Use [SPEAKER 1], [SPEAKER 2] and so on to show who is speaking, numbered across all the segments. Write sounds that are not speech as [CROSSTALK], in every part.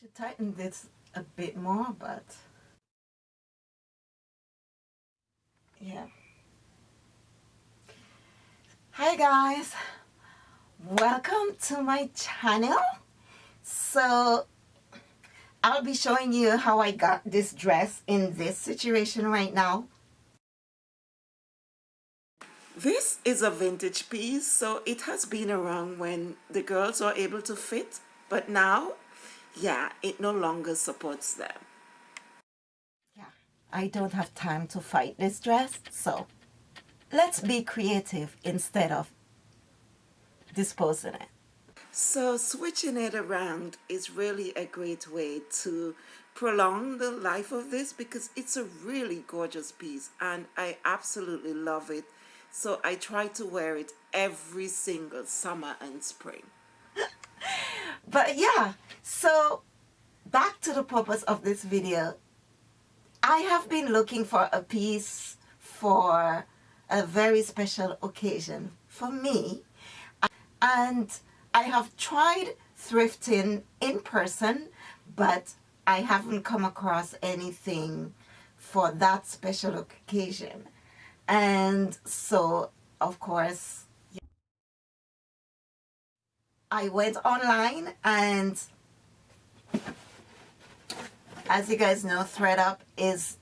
[SPEAKER 1] Should tighten this a bit more, but yeah. Hi guys, welcome to my channel. So I'll be showing you how I got this dress in this situation right now. This is a vintage piece, so it has been around when the girls are able to fit, but now, yeah, it no longer supports them. Yeah, I don't have time to fight this dress, so let's be creative instead of disposing it. So switching it around is really a great way to prolong the life of this because it's a really gorgeous piece and I absolutely love it so I try to wear it every single summer and spring. [LAUGHS] but yeah, so back to the purpose of this video. I have been looking for a piece for a very special occasion for me and I have tried thrifting in person but I haven't come across anything for that special occasion and so of course I went online and as you guys know thredUP is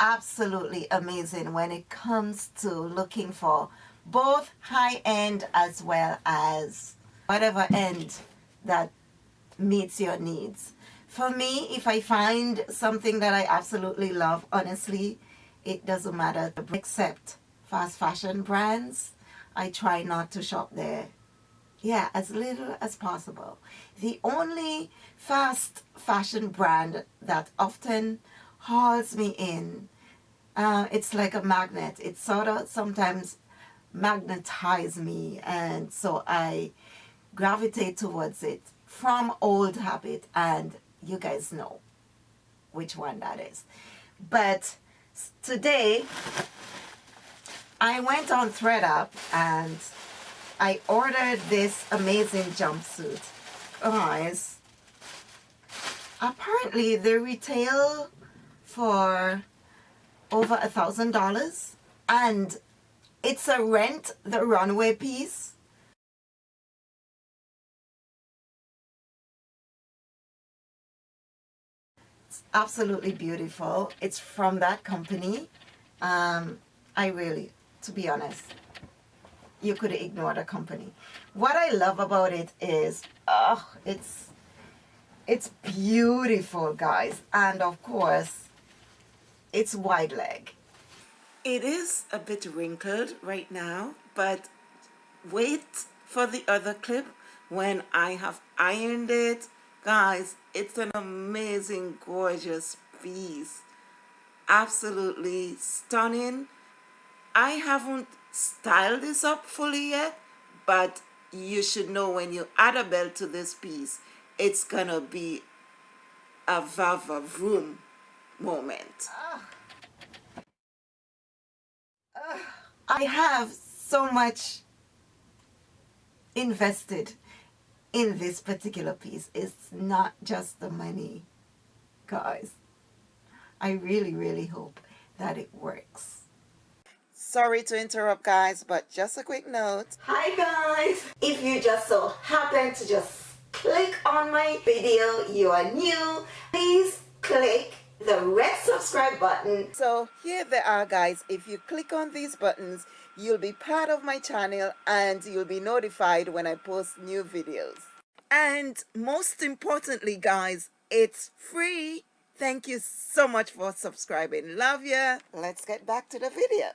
[SPEAKER 1] absolutely amazing when it comes to looking for both high-end as well as whatever end that meets your needs. For me, if I find something that I absolutely love, honestly, it doesn't matter except fast fashion brands I try not to shop there yeah as little as possible. The only fast fashion brand that often hauls me in uh, it's like a magnet. It sort of sometimes magnetize me and so I gravitate towards it from old habit and you guys know which one that is. But today I went on thredUP and I ordered this amazing jumpsuit guys apparently they retail for over a thousand dollars and it's a rent the runway piece It's absolutely beautiful. It's from that company. Um, I really, to be honest, you could ignore the company. What I love about it is, oh, it's, it's beautiful, guys. And of course, it's wide leg. It is a bit wrinkled right now, but wait for the other clip when I have ironed it Guys, it's an amazing, gorgeous piece. Absolutely stunning. I haven't styled this up fully yet, but you should know when you add a belt to this piece, it's gonna be a vava vroom moment. Uh, uh, I have so much invested in this particular piece. It's not just the money, guys. I really, really hope that it works. Sorry to interrupt guys, but just a quick note. Hi guys! If you just so happen to just click on my video, you are new, please click the red subscribe button. So here they are guys. If you click on these buttons, you'll be part of my channel and you'll be notified when I post new videos. And most importantly, guys, it's free. Thank you so much for subscribing. Love ya. Let's get back to the video.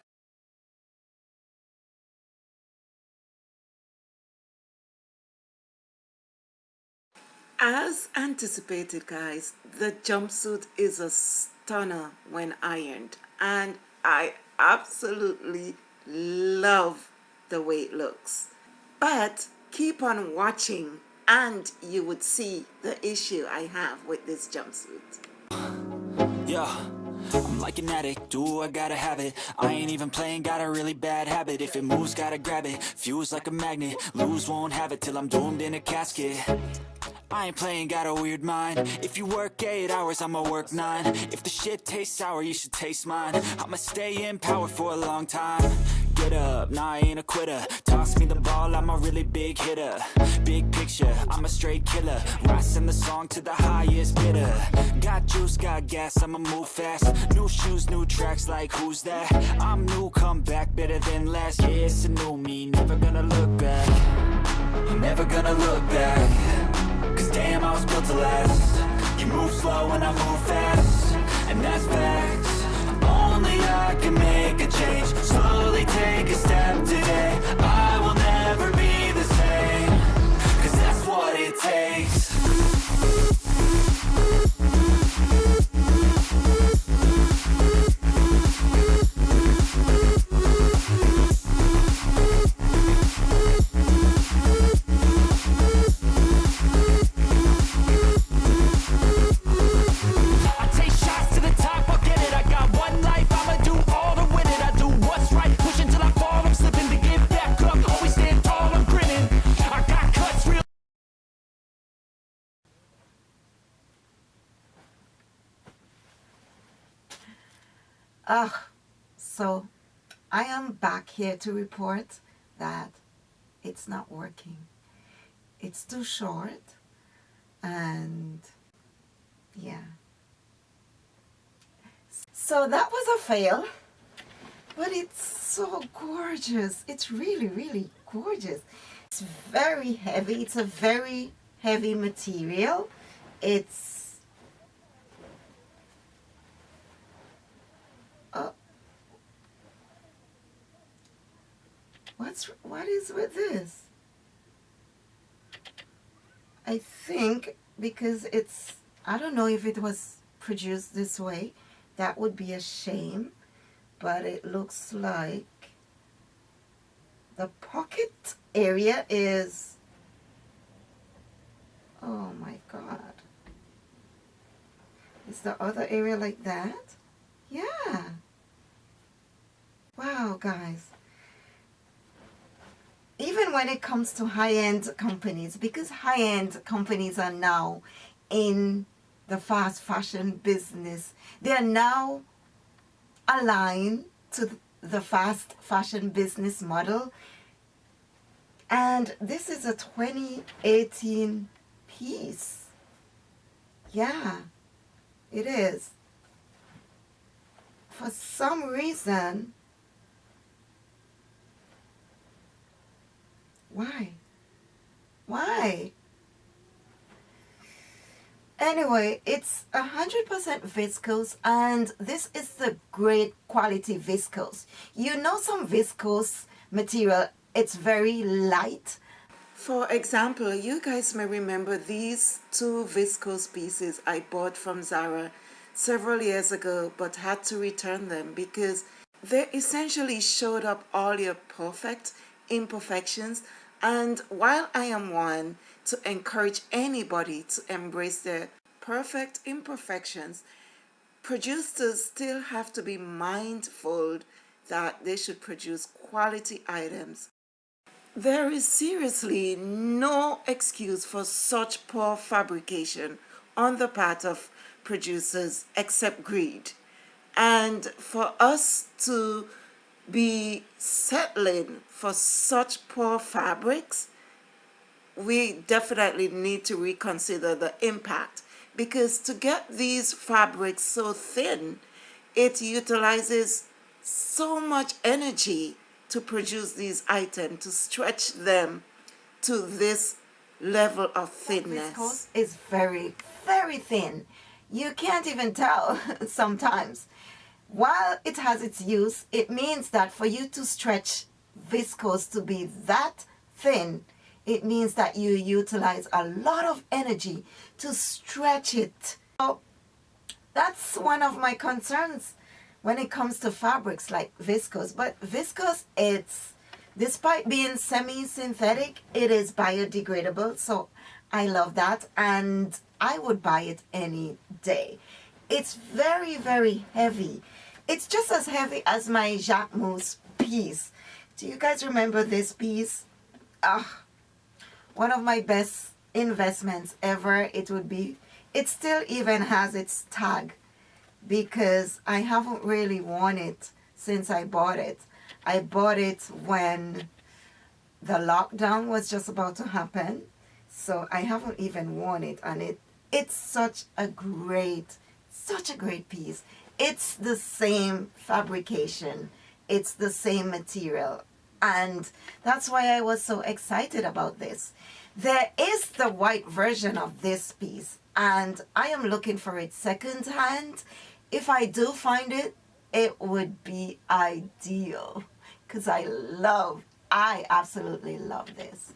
[SPEAKER 1] As anticipated, guys, the jumpsuit is a stunner when ironed. And I absolutely love the way it looks. But keep on watching and you would see the issue I have with this jumpsuit.
[SPEAKER 2] Yeah. I'm like an addict, do I gotta have it I ain't even playing, got a really bad habit If it moves, gotta grab it, fuse like a magnet Lose, won't have it till I'm doomed in a casket I ain't playing, got a weird mind. If you work 8 hours, I'ma work 9 If the shit tastes sour, you should taste mine. I'ma stay in power for a long time. Get up, nah I ain't a quitter. Toss me the ball, I'm a really big hitter. Big picture, I'm a straight killer. Rising the song to the highest bidder. Got juice, got gas, I'ma move fast. New shoes, new tracks, like who's that? I'm new, come back, better than last Yeah, it's a new me, never gonna look back. Never gonna look back damn, I was built to last. You move slow and I move fast. And that's facts. Only I can make a change. Slowly take a step today
[SPEAKER 1] Ah, so I am back here to report that it's not working. It's too short and yeah. So that was a fail, but it's so gorgeous. It's really, really gorgeous. It's very heavy. It's a very heavy material. It's uh, what's what is with this? I think because it's I don't know if it was produced this way that would be a shame but it looks like the pocket area is oh my god. Is the other area like that? Yeah wow guys. Even when it comes to high-end companies because high-end companies are now in the fast fashion business they are now aligned to the fast fashion business model. And this is a 2018 piece. Yeah it is. For some reason why why Anyway, it's 100% viscose and this is the great quality viscose. You know some viscose material, it's very light. For example, you guys may remember these two viscose pieces I bought from Zara several years ago but had to return them because they essentially showed up all your perfect imperfections and while I am one to encourage anybody to embrace their perfect imperfections, producers still have to be mindful that they should produce quality items. There is seriously no excuse for such poor fabrication on the part of producers except greed. And for us to be settling for such poor fabrics we definitely need to reconsider the impact because to get these fabrics so thin, it utilizes so much energy to produce these items, to stretch them to this level of thinness. It's very, very thin. You can't even tell [LAUGHS] sometimes. While it has its use, it means that for you to stretch viscose to be that thin, it means that you utilize a lot of energy to stretch it. So that's one of my concerns when it comes to fabrics like viscose. But viscose, it's, despite being semi-synthetic, it is biodegradable. So I love that and I would buy it any day. It's very, very heavy. It's just as heavy as my Jacquemus piece. Do you guys remember this piece? Ah, one of my best investments ever it would be it still even has its tag because I haven't really worn it since I bought it I bought it when the lockdown was just about to happen so I haven't even worn it and it it's such a great such a great piece. It's the same fabrication. It's the same material. And that's why I was so excited about this. There is the white version of this piece and I am looking for it second hand if I do find it it would be ideal because I love I absolutely love this.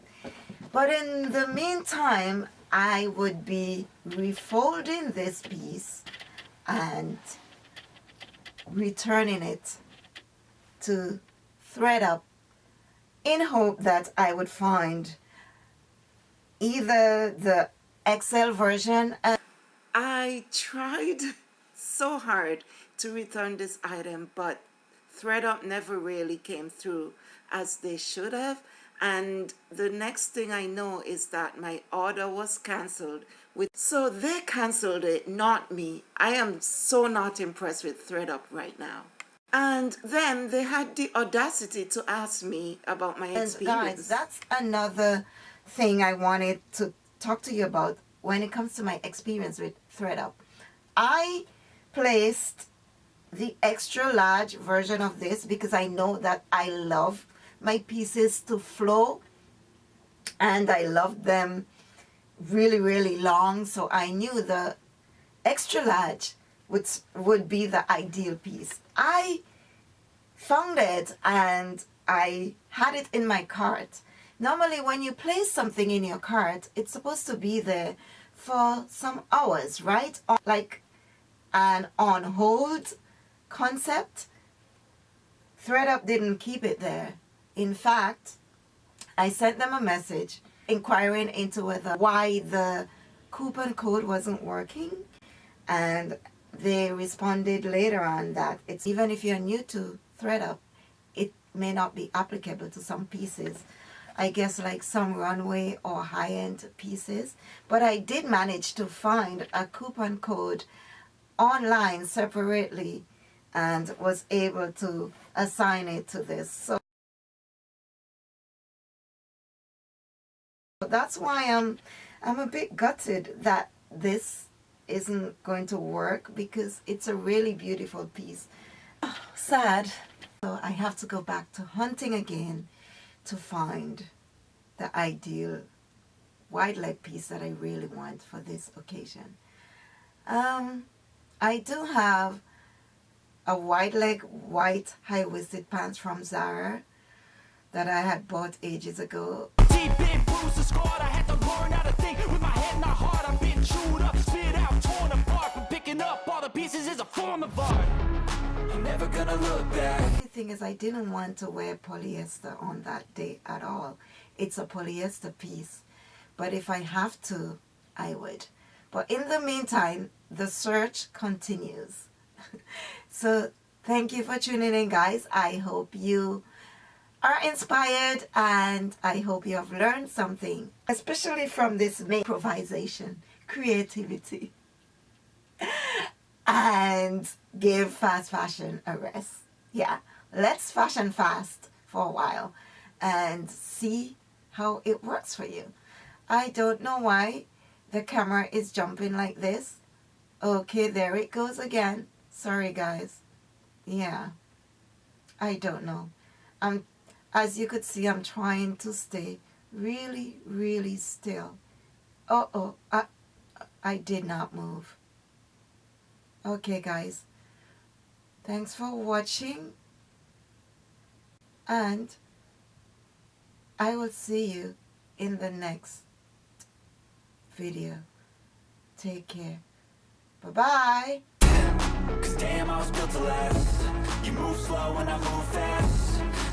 [SPEAKER 1] But in the meantime I would be refolding this piece and returning it to thredUP in hope that I would find either the XL version
[SPEAKER 3] I tried [LAUGHS] so hard to return this item but thredUP never really came through as they should have. And the next thing I know is that my order was cancelled with so they cancelled it not me. I am so not impressed with thredUP right now. And then they had the audacity to ask me about my experience
[SPEAKER 1] guys that's another thing I wanted to talk to you about when it comes to my experience with thredUP I placed the extra large version of this because I know that I love my pieces to flow and I love them really really long so I knew the extra large would, would be the ideal piece. I found it and I had it in my cart. Normally when you place something in your cart it's supposed to be there for some hours right like an on hold concept thredUP didn't keep it there in fact, I sent them a message inquiring into whether why the coupon code wasn't working. And they responded later on that it's even if you're new to thredUP it may not be applicable to some pieces. I guess like some runway or high-end pieces. But I did manage to find a coupon code online separately and was able to assign it to this. So That's why I'm, I'm a bit gutted that this isn't going to work because it's a really beautiful piece. Oh, [SIGHS] sad. So I have to go back to hunting again to find the ideal wide leg piece that I really want for this occasion. Um, I do have a wide leg white high-waisted pants from Zara that I had bought ages ago. Scarred, I had to learn how to think with my head not hard. I've been chewed up, spit out, torn apart. But picking up all the pieces is a form of art. I'm never gonna look back. The thing is, I didn't want to wear polyester on that day at all. It's a polyester piece. But if I have to, I would. But in the meantime, the search continues. [LAUGHS] so thank you for tuning in, guys. I hope you are inspired and I hope you have learned something, especially from this improvisation, creativity, [LAUGHS] and give fast fashion a rest. Yeah, let's fashion fast for a while and see how it works for you. I don't know why the camera is jumping like this. Okay, there it goes again. Sorry, guys. Yeah, I don't know. I'm as you could see, I'm trying to stay really, really still. Uh-oh, I, I did not move. Okay, guys. Thanks for watching. And I will see you in the next video. Take care. Bye-bye. Cause damn, I was built to last. You move slow and I move fast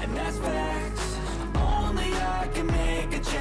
[SPEAKER 1] and that's facts. Only I can make